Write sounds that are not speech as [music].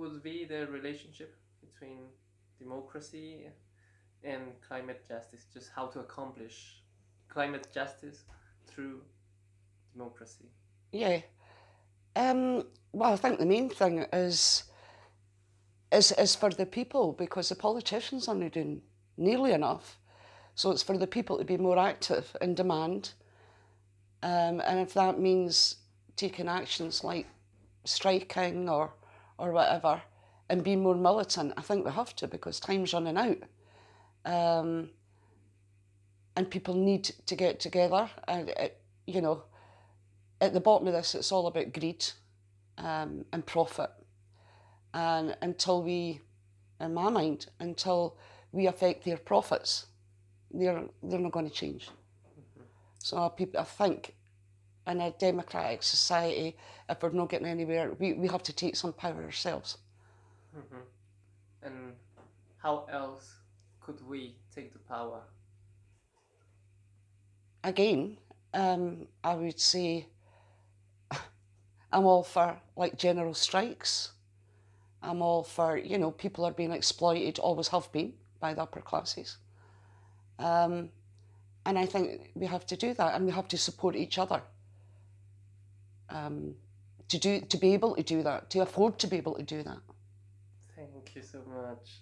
would be the relationship between democracy and climate justice? Just how to accomplish climate justice through democracy? Yeah. Um, well, I think the main thing is, is is for the people because the politicians aren't doing nearly enough. So it's for the people to be more active in demand. Um, and if that means taking actions like striking or or whatever and be more militant, I think we have to because time's running out. Um, and people need to get together and it, you know at the bottom of this, it's all about greed um, and profit. And until we, in my mind, until we affect their profits, they're they're not going to change. Mm -hmm. So people, I think, in a democratic society, if we're not getting anywhere, we, we have to take some power ourselves. Mm -hmm. And how else could we take the power? Again, um, I would say [laughs] I'm all for like general strikes. I'm all for, you know, people are being exploited, always have been, by the upper classes. Um, and I think we have to do that and we have to support each other. Um, to do to be able to do that, to afford to be able to do that. Thank you so much.